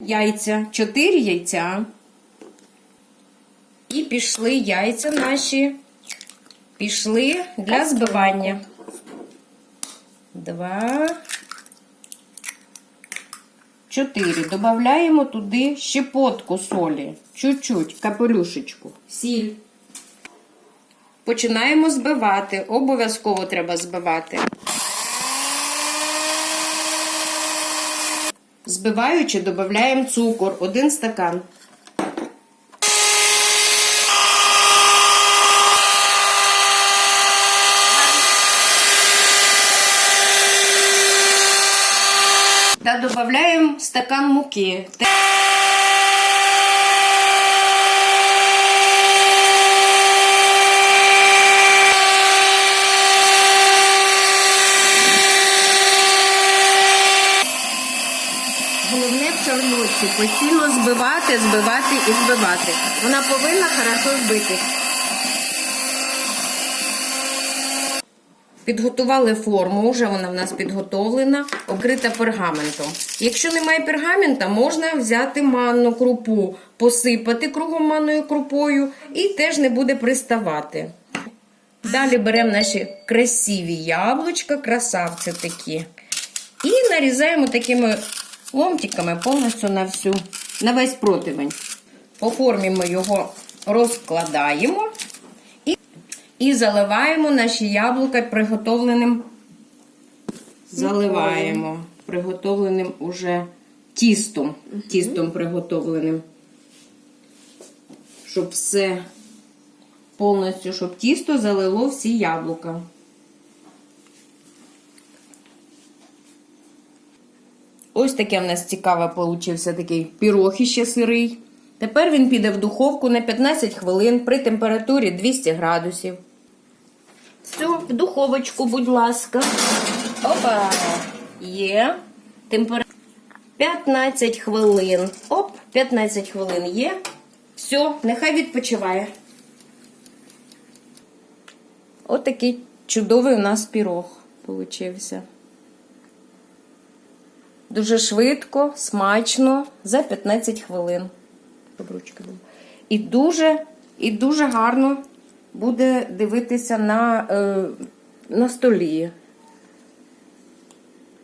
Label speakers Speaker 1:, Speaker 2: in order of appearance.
Speaker 1: Яйця, 4 яйця. І пішли яйця наші. Пішли для збивання. Два. Чотири. Добавляємо туди щепотку солі. Чуть-чуть, капелюшечку. Сіль. Починаємо збивати. Обов'язково треба збивати. Збиваючи, додаємо цукор. Один стакан. Та додаємо стакан муки. Головне постійно збивати, збивати і збивати. Вона повинна хорошо збитись. Підготували форму, вже вона в нас підготовлена, окрита пергаментом. Якщо немає пергамента, можна взяти манну крупу, посипати кругом манною крупою і теж не буде приставати. Далі беремо наші красиві яблучка, красавці такі. І нарізаємо такими ломтиками повністю на всю, на весь противень. По формі ми його розкладаємо і, і заливаємо наші яблука приготовленим. Заливаємо приготовленим уже тістом. Тістом приготовленим. Щоб все повністю, щоб тісто залило всі яблука. Ось таке в нас цікаве получився такий пірог іще сирий. Тепер він піде в духовку на 15 хвилин при температурі 200 градусів. Все, в духовочку, будь ласка. Опа! Є. Температура 15 хвилин. Оп, 15 хвилин є. Все, нехай відпочиває. От такий чудовий у нас пірог получився. Дуже швидко, смачно, за 15 хвилин. І дуже, і дуже гарно буде дивитися на, е, на столі.